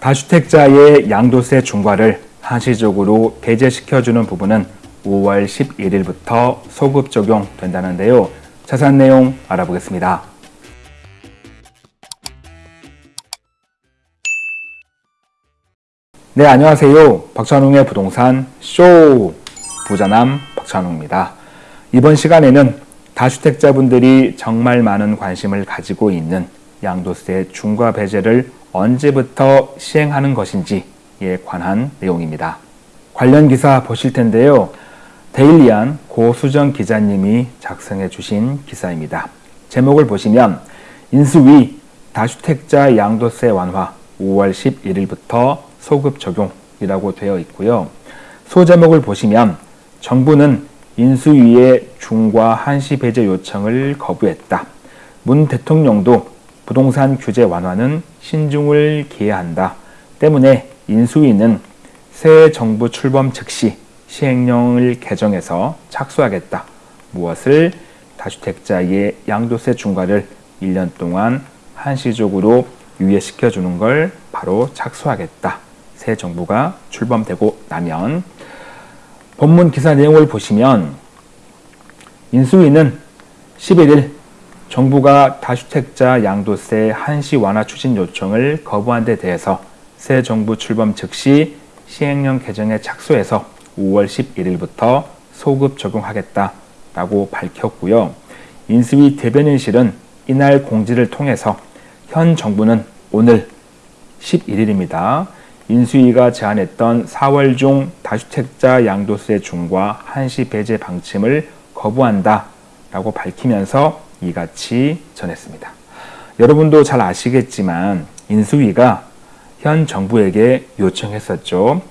다주택자의 양도세 중과를 한시적으로 배제시켜주는 부분은 5월 11일부터 소급 적용된다는데요. 자세한 내용 알아보겠습니다. 네, 안녕하세요. 박찬웅의 부동산 쇼 부자남 박찬웅입니다. 이번 시간에는 다주택자분들이 정말 많은 관심을 가지고 있는 양도세 중과 배제를 언제부터 시행하는 것인지에 관한 내용입니다. 관련 기사 보실 텐데요. 데일리안 고수정 기자님이 작성해 주신 기사입니다. 제목을 보시면 인수위 다주택자 양도세 완화 5월 11일부터 소급 적용이라고 되어 있고요. 소제목을 보시면 정부는 인수위의 중과 한시 배제 요청을 거부했다. 문 대통령도 부동산 규제 완화는 신중을 기해야 한다. 때문에 인수위는 새 정부 출범 즉시 시행령을 개정해서 착수하겠다. 무엇을 다주택자의 양도세 중과를 1년 동안 한시적으로 유예시켜 주는 걸 바로 착수하겠다. 새 정부가 출범되고 나면 본문 기사 내용을 보시면 인수위는 11일 정부가 다주택자 양도세 한시 완화 추진 요청을 거부한 데 대해서 새 정부 출범 즉시 시행령 개정에 착수해서 5월 11일부터 소급 적용하겠다라고 밝혔고요. 인수위 대변인실은 이날 공지를 통해서 현 정부는 오늘 11일입니다. 인수위가 제안했던 4월 중 다주택자 양도세 중과 한시 배제 방침을 거부한다 라고 밝히면서 이같이 전했습니다. 여러분도 잘 아시겠지만 인수위가 현 정부에게 요청했었죠.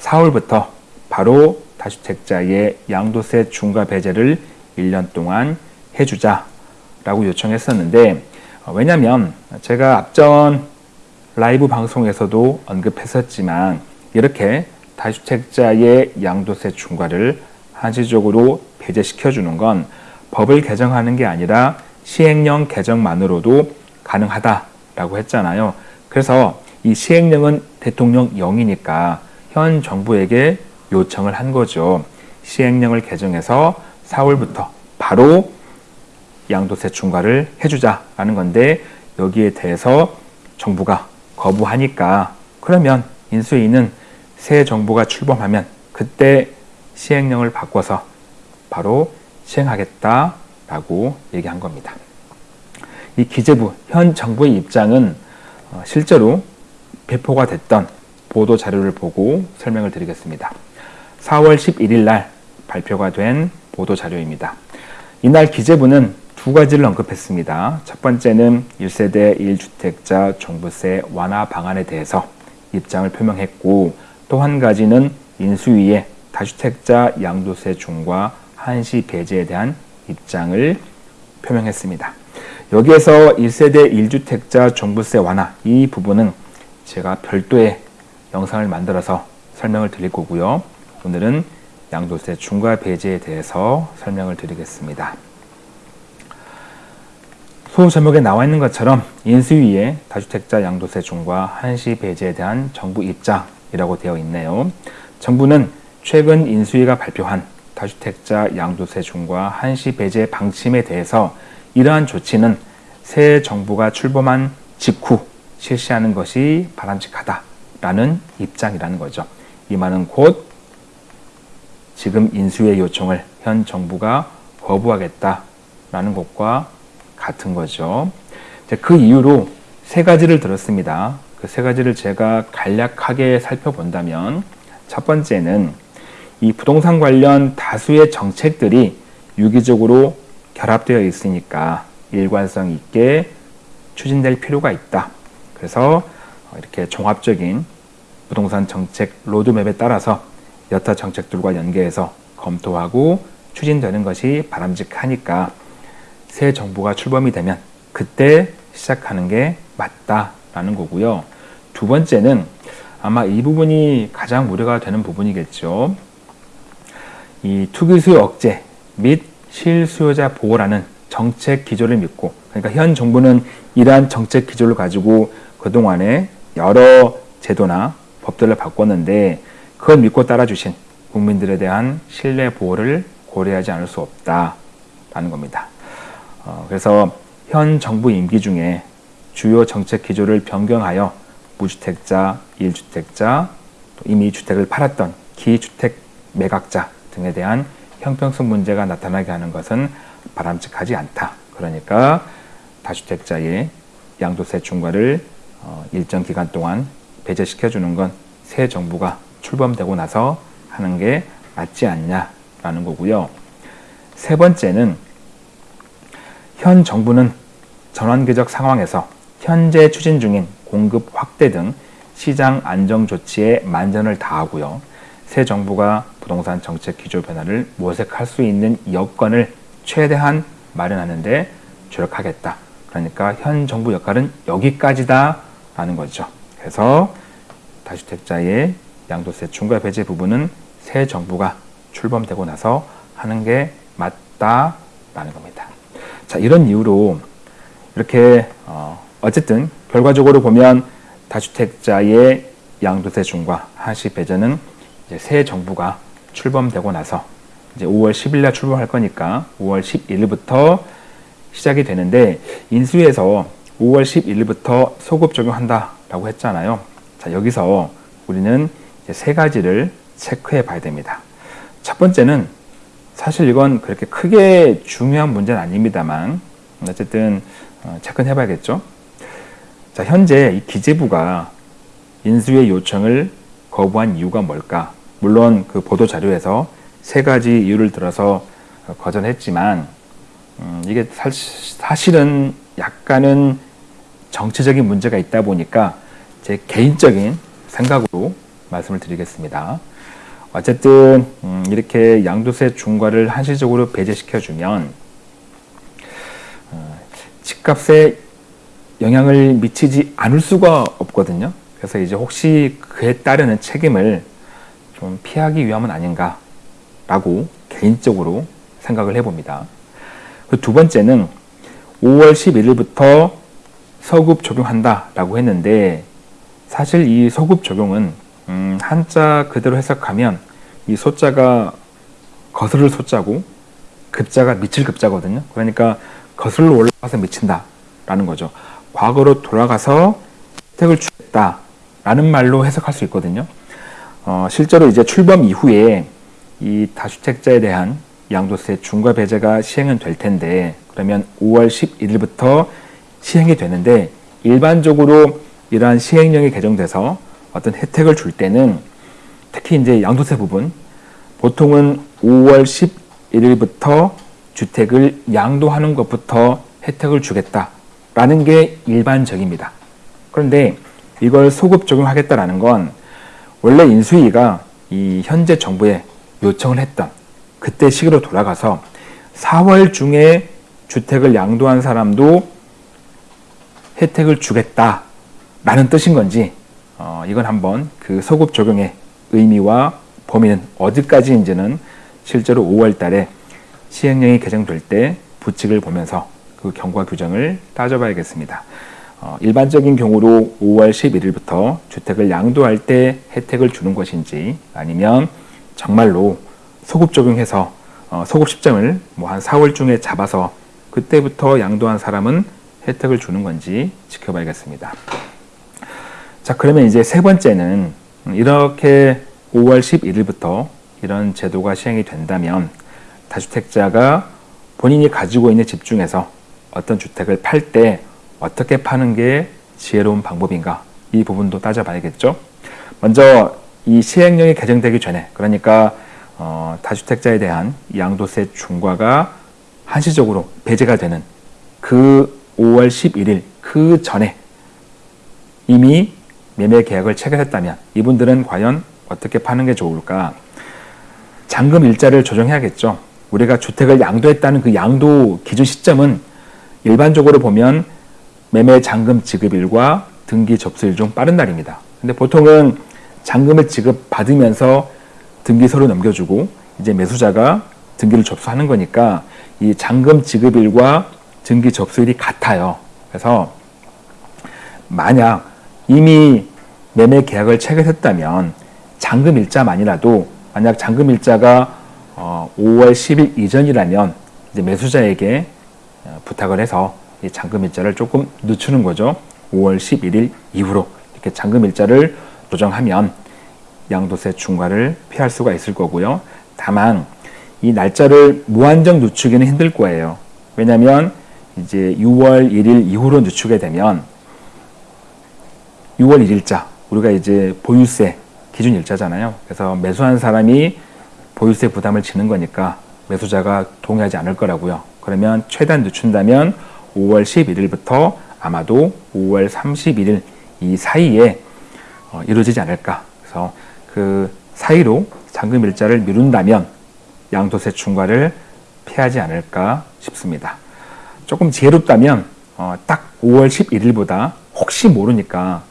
4월부터 바로 다주택자의 양도세 중과 배제를 1년 동안 해주자라고 요청했었는데 어, 왜냐하면 제가 앞전 라이브 방송에서도 언급했었지만 이렇게 다주택자의 양도세 중과를 한시적으로 배제시켜 주는 건 법을 개정하는 게 아니라 시행령 개정만으로도 가능하다라고 했잖아요. 그래서 이 시행령은 대통령령이니까 현 정부에게 요청을 한 거죠. 시행령을 개정해서 4월부터 바로 양도세 중과를 해주자라는 건데 여기에 대해서 정부가 거부하니까 그러면 인수위는 새 정부가 출범하면 그때 시행령을 바꿔서 바로 시행하겠다라고 얘기한 겁니다. 이 기재부 현 정부의 입장은 어, 실제로 배포가 됐던 보도 자료를 보고 설명을 드리겠습니다. 4월 11일 날 발표가 된 보도 자료입니다. 이날 기재부는 두 가지를 언급했습니다. 첫 번째는 1세대 1주택자 종부세 완화 방안에 대해서 입장을 표명했고 또 한 가지는 인수위의 다주택자 양도세 중과 한시 배제에 대한 입장을 표명했습니다. 여기에서 1세대 1주택자 종부세 완화 이 부분은 제가 별도의 영상을 만들어서 설명을 드릴 거고요. 오늘은 양도세 중과 배제에 대해서 설명을 드리겠습니다. 소 제목에 나와 있는 것처럼 인수위의 다주택자 양도세 중과 한시 배제에 대한 정부 입장이라고 되어 있네요. 정부는 최근 인수위가 발표한 다주택자 양도세 중과 한시 배제 방침에 대해서 이러한 조치는 새 정부가 출범한 직후 실시하는 것이 바람직하다라는 입장이라는 거죠. 이 말은 곧 지금 인수의 요청을 현 정부가 거부하겠다라는 것과 같은 거죠. 그 이유로 세 가지를 들었습니다. 그 세 가지를 제가 간략하게 살펴본다면 첫 번째는 이 부동산 관련 다수의 정책들이 유기적으로 결합되어 있으니까 일관성 있게 추진될 필요가 있다. 그래서 이렇게 종합적인 부동산 정책 로드맵에 따라서 여타 정책들과 연계해서 검토하고 추진되는 것이 바람직하니까 새 정부가 출범이 되면 그때 시작하는 게 맞다라는 거고요. 두 번째는 아마 이 부분이 가장 우려가 되는 부분이겠죠. 이 투기 수요 억제 및 실수요자 보호라는 정책 기조를 믿고 그러니까 현 정부는 이러한 정책 기조를 가지고 그동안에 여러 제도나 법들을 바꿨는데 그걸 믿고 따라주신 국민들에 대한 신뢰 보호를 고려하지 않을 수 없다라는 겁니다. 어, 그래서 현 정부 임기 중에 주요 정책 기조를 변경하여 무주택자, 일주택자, 이미 주택을 팔았던 기주택 매각자 등에 대한 형평성 문제가 나타나게 하는 것은 바람직하지 않다. 그러니까 다주택자의 양도세 중과를 어, 일정 기간 동안 배제시켜 주는 건 새 정부가 출범되고 나서 하는 게 맞지 않냐라는 거고요. 세 번째는 현 정부는 전환기적 상황에서 현재 추진 중인 공급 확대 등 시장 안정 조치에 만전을 다하고요. 새 정부가 부동산 정책 기조 변화를 모색할 수 있는 여건을 최대한 마련하는데 주력하겠다. 그러니까 현 정부 역할은 여기까지다 라는 거죠. 그래서 다주택자의 양도세 중과 배제 부분은 새 정부가 출범되고 나서 하는 게 맞다라는 겁니다. 자 이런 이유로 이렇게 어, 어쨌든 결과적으로 보면 다주택자의 양도세 중과 한시 배제는 이제 새 정부가 출범되고 나서 이제 5월 10일 날 출범할 거니까 5월 11일부터 시작이 되는데 인수위에서 5월 11일부터 소급 적용한다라고 했잖아요. 자, 여기서 우리는 세 가지를 체크해 봐야 됩니다. 첫 번째는 사실 이건 그렇게 크게 중요한 문제는 아닙니다만 어쨌든 어, 체크해 봐야겠죠. 자, 현재 이 기재부가 인수의 요청을 거부한 이유가 뭘까? 물론 그 보도 자료에서 세 가지 이유를 들어서 거절했지만 음, 이게 사실 은 약간은 정치적인 문제가 있다 보니까 제 개인적인 생각으로 말씀을 드리겠습니다. 어쨌든 음, 이렇게 양도세 중과를 한시적으로 배제시켜주면 어, 집값에 영향을 미치지 않을 수가 없거든요. 그래서 이제 혹시 그에 따르는 책임을 좀 피하기 위함은 아닌가 라고 개인적으로 생각을 해봅니다. 그두 번째는 5월 11일부터 서급 적용한다 라고 했는데 사실 이 소급 적용은 음, 한자 그대로 해석하면 이 소자가 거스를 소자고 급자가 미칠 급자거든요. 그러니까 거슬러 올라가서 미친다 라는 거죠. 과거로 돌아가서 혜택을 주겠다 라는 말로 해석할 수 있거든요. 어, 실제로 이제 출범 이후에 이 다주택자에 대한 양도세 중과 배제가 시행은 될 텐데 그러면 5월 11일부터 시행이 되는데 일반적으로 이러한 시행령이 개정돼서 어떤 혜택을 줄 때는 특히 이제 양도세 부분 보통은 5월 11일부터 주택을 양도하는 것부터 혜택을 주겠다라는 게 일반적입니다. 그런데 이걸 소급 적용하겠다라는 건 원래 인수위가 이 현재 정부에 요청을 했던 그때 시기로 돌아가서 4월 중에 주택을 양도한 사람도 혜택을 주겠다라는 뜻인 건지 어, 이건 한번 그 소급 적용의 의미와 범위는 어디까지인지는 실제로 5월 달에 시행령이 개정될 때 부칙을 보면서 그 경과 규정을 따져봐야겠습니다. 어, 일반적인 경우로 5월 11일부터 주택을 양도할 때 혜택을 주는 것인지 아니면 정말로 소급 적용해서 어, 소급 시점을 뭐 한 4월 중에 잡아서 그때부터 양도한 사람은 혜택을 주는 건지 지켜봐야겠습니다. 자, 그러면 이제 세 번째는 이렇게 5월 11일부터 이런 제도가 시행이 된다면 다주택자가 본인이 가지고 있는 집 중에서 어떤 주택을 팔때 어떻게 파는 게 지혜로운 방법인가 이 부분도 따져봐야겠죠. 먼저 이 시행령이 개정되기 전에 그러니까 어, 다주택자에 대한 양도세 중과가 한시적으로 배제가 되는 그 5월 11일 그 전에 이미 매매 계약을 체결했다면 이분들은 과연 어떻게 파는 게 좋을까? 잔금 일자를 조정해야겠죠. 우리가 주택을 양도했다는 그 양도 기준 시점은 일반적으로 보면 매매 잔금 지급일과 등기 접수일 중 빠른 날입니다. 근데 보통은 잔금을 지급받으면서 등기서로 넘겨주고 이제 매수자가 등기를 접수하는 거니까 이 잔금 지급일과 등기 접수일이 같아요. 그래서 만약 이미 매매 계약을 체결했다면 잔금 일자만이라도 만약 잔금 일자가 어, 5월 10일 이전이라면 이제 매수자에게 어, 부탁을 해서 이 잔금 일자를 조금 늦추는 거죠. 5월 11일 이후로 이렇게 잔금 일자를 조정하면 양도세 중과를 피할 수가 있을 거고요. 다만 이 날짜를 무한정 늦추기는 힘들 거예요. 왜냐하면 이제 6월 1일 이후로 늦추게 되면 6월 1일자 우리가 이제 보유세 기준 일자잖아요. 그래서 매수한 사람이 보유세 부담을 지는 거니까 매수자가 동의하지 않을 거라고요. 그러면 최대한 늦춘다면 5월 11일부터 아마도 5월 31일 이 사이에 어, 이루어지지 않을까. 그래서 그 사이로 잔금 일자를 미룬다면 양도세 중과를 피하지 않을까 싶습니다. 조금 지혜롭다면 어, 딱 5월 11일보다 혹시 모르니까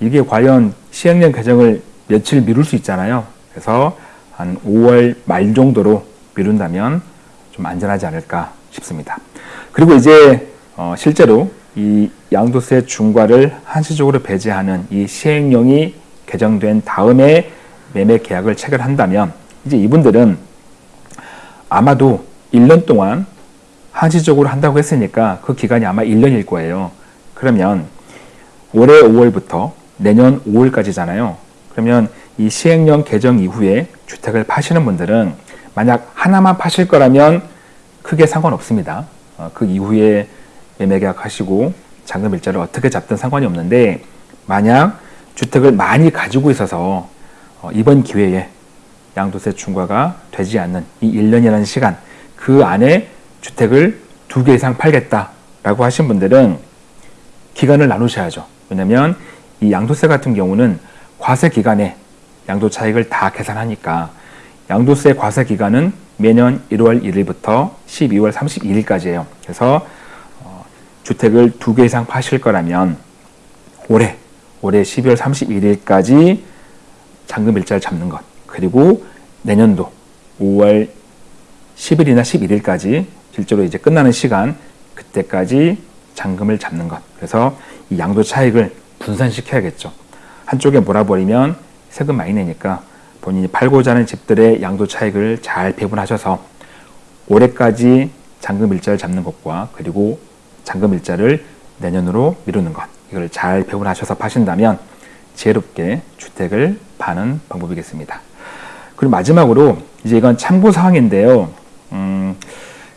이게 과연 시행령 개정을 며칠 미룰 수 있잖아요. 그래서 한 5월 말 정도로 미룬다면 좀 안전하지 않을까 싶습니다. 그리고 이제 어, 실제로 이 양도세 중과를 한시적으로 배제하는 이 시행령이 개정된 다음에 매매 계약을 체결한다면 이제 이분들은 아마도 1년 동안 한시적으로 한다고 했으니까 그 기간이 아마 1년일 거예요. 그러면 올해 5월부터 내년 5월까지잖아요. 그러면 이 시행령 개정 이후에 주택을 파시는 분들은 만약 하나만 파실 거라면 크게 상관없습니다. 어, 그 이후에 매매 계약하시고 잔금 일자를 어떻게 잡든 상관이 없는데 만약 주택을 많이 가지고 있어서 어, 이번 기회에 양도세 중과가 되지 않는 이 1년이라는 시간 그 안에 주택을 두 개 이상 팔겠다라고 하신 분들은 기간을 나누셔야죠. 왜냐하면 이 양도세 같은 경우는 과세 기간에 양도 차익을 다 계산하니까 양도세 과세 기간은 매년 1월 1일부터 12월 31일까지예요. 그래서 어, 주택을 두 개 이상 파실 거라면 올해 올해 12월 31일까지 잔금 일자를 잡는 것. 그리고 내년도 5월 10일이나 11일까지 실제로 이제 끝나는 시간 그때까지 잔금을 잡는 것. 그래서 이 양도 차익을 분산시켜야겠죠. 한쪽에 몰아버리면 세금 많이 내니까 본인이 팔고자 하는 집들의 양도 차익을 잘 배분하셔서 올해까지 잔금 일자를 잡는 것과 그리고 잔금 일자를 내년으로 미루는 것 이걸 잘 배분하셔서 파신다면 지혜롭게 주택을 파는 방법이겠습니다. 그리고 마지막으로 이제 이건 참고 사항인데요. 음,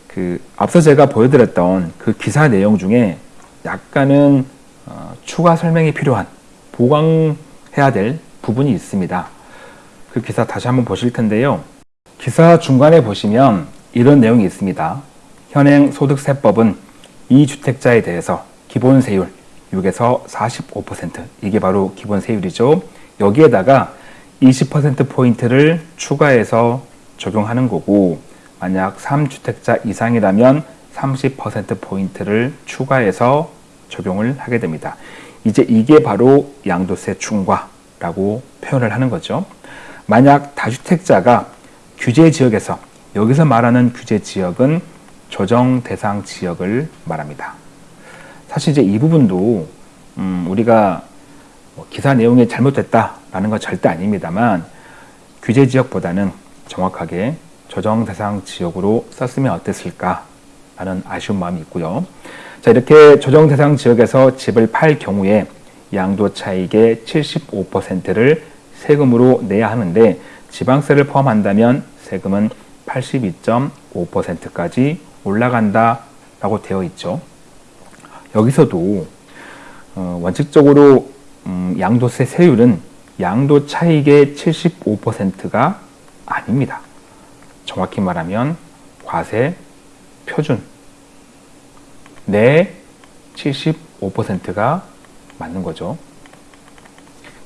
그 앞서 제가 보여드렸던 그 기사 내용 중에 약간은 어, 추가 설명이 필요한 보강해야 될 부분이 있습니다. 그 기사 다시 한번 보실 텐데요. 기사 중간에 보시면 이런 내용이 있습니다. 현행 소득세법은 이 주택자에 대해서 기본 세율 6에서 45% 이게 바로 기본 세율이죠. 여기에다가 20%포인트를 추가해서 적용하는 거고 만약 3주택자 이상이라면 30%포인트를 추가해서 적용을 하게 됩니다. 이제 이게 바로 양도세 중과라고 표현을 하는 거죠. 만약 다주택자가 규제 지역에서 여기서 말하는 규제 지역은 조정 대상 지역을 말합니다. 사실 이제 이 부분도 음 우리가 뭐 기사 내용이 잘못됐다라는 건 절대 아닙니다만 규제 지역보다는 정확하게 조정 대상 지역으로 썼으면 어땠을까 라는 아쉬운 마음이 있고요. 자 이렇게 조정 대상 지역에서 집을 팔 경우에 양도 차익의 75%를 세금으로 내야 하는데 지방세를 포함한다면 세금은 82.5%까지 올라간다 라고 되어 있죠. 여기서도 어, 원칙적으로 음, 양도세 세율은 양도 차익의 75%가 아닙니다. 정확히 말하면 과세 표준 내 75%가 맞는 거죠.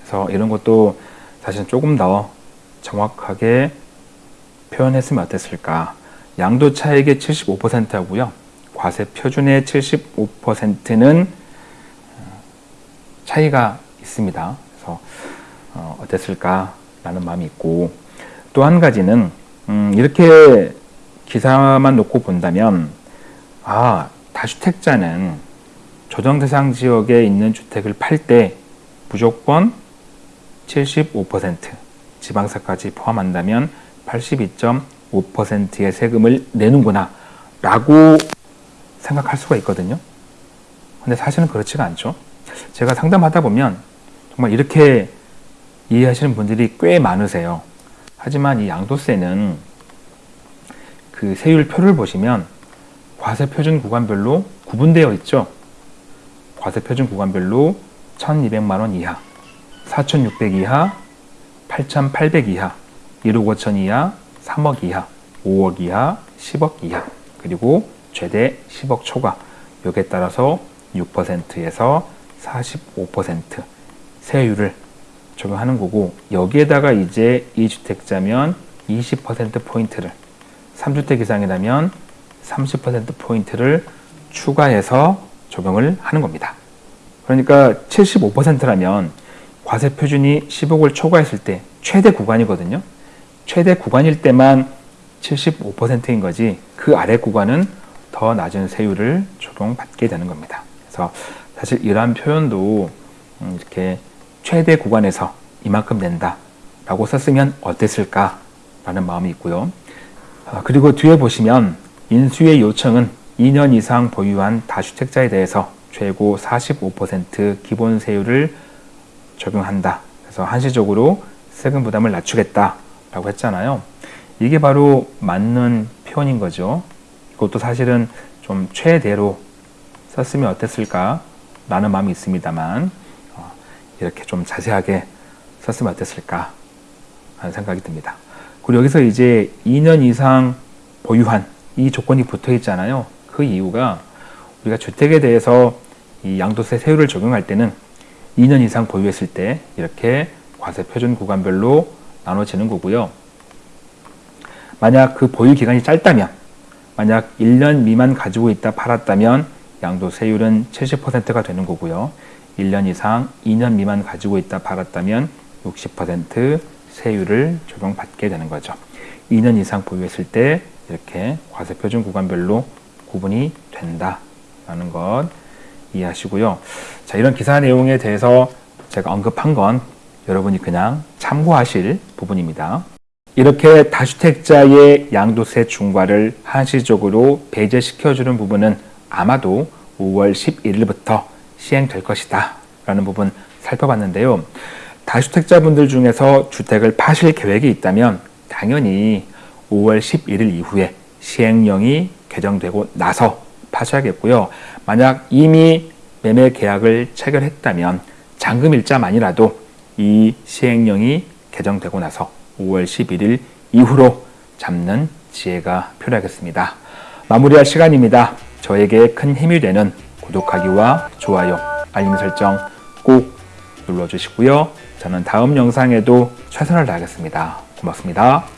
그래서 이런 것도 사실 조금 더 정확하게 표현했으면 어땠을까. 양도 차익의 75%하고요. 과세 표준의 75%는 차이가 있습니다. 그래서 어, 어땠을까 라는 마음이 있고 또 한 가지는 음, 이렇게 기사만 놓고 본다면 아 다주택자는 조정 대상 지역에 있는 주택을 팔 때 무조건 75% 지방세까지 포함한다면 82.5%의 세금을 내는구나 라고 생각할 수가 있거든요. 근데 사실은 그렇지가 않죠. 제가 상담하다 보면 정말 이렇게 이해하시는 분들이 꽤 많으세요. 하지만 이 양도세는 그 세율표를 보시면 과세 표준 구간별로 구분되어 있죠. 과세 표준 구간별로 1200만 원 이하, 4600 이하, 8800 이하, 1억 5천 이하, 3억 이하, 5억 이하, 10억 이하, 그리고 최대 10억 초과. 여기에 따라서 6%에서 45% 세율을 적용하는 거고 여기에다가 이제 2주택자면 20% 포인트를 3주택 이상이라면 30% 포인트를 추가해서 적용을 하는 겁니다. 그러니까 75%라면 과세 표준이 10억을 초과했을 때 최대 구간이거든요. 최대 구간일 때만 75%인 거지 그 아래 구간은 더 낮은 세율을 적용받게 되는 겁니다. 그래서 사실 이러한 표현도 음, 이렇게 최대 구간에서 이만큼 낸다 라고 썼으면 어땠을까 라는 마음이 있고요. 아, 그리고 뒤에 보시면 인수의 요청은 2년 이상 보유한 다주택자에 대해서 최고 45% 기본 세율을 적용한다. 그래서 한시적으로 세금 부담을 낮추겠다 라고 했잖아요. 이게 바로 맞는 표현인 거죠. 이것도 사실은 좀 최대로 썼으면 어땠을까 라는 마음이 있습니다만 어, 이렇게 좀 자세하게 썼으면 어땠을까 하는 생각이 듭니다. 그리고 여기서 이제 2년 이상 보유한 이 조건이 붙어 있잖아요. 그 이유가 우리가 주택에 대해서 이 양도세 세율을 적용할 때는 2년 이상 보유했을 때 이렇게 과세 표준 구간별로 나눠지는 거고요. 만약 그 보유 기간이 짧다면 만약 1년 미만 가지고 있다 팔았다면 양도세율은 70%가 되는 거고요. 1년 이상 2년 미만 가지고 있다 팔았다면 60% 세율을 적용받게 되는 거죠. 2년 이상 보유했을 때 이렇게 과세 표준 구간별로 구분이 된다라는 것 이해하시고요. 자, 이런 기사 내용에 대해서 제가 언급한 건 여러분이 그냥 참고하실 부분입니다. 이렇게 다주택자의 양도세 중과를 한시적으로 배제시켜주는 부분은 아마도 5월 11일부터 시행될 것이다 라는 부분 살펴봤는데요. 다주택자분들 중에서 주택을 파실 계획이 있다면 당연히 5월 11일 이후에 시행령이 개정되고 나서 파셔야겠고요. 만약 이미 매매 계약을 체결했다면 잔금 일자만이라도 이 시행령이 개정되고 나서 5월 11일 이후로 잡는 지혜가 필요하겠습니다. 마무리할 시간입니다. 저에게 큰 힘이 되는 구독하기와 좋아요, 알림 설정 꼭 눌러주시고요. 저는 다음 영상에도 최선을 다하겠습니다. 고맙습니다.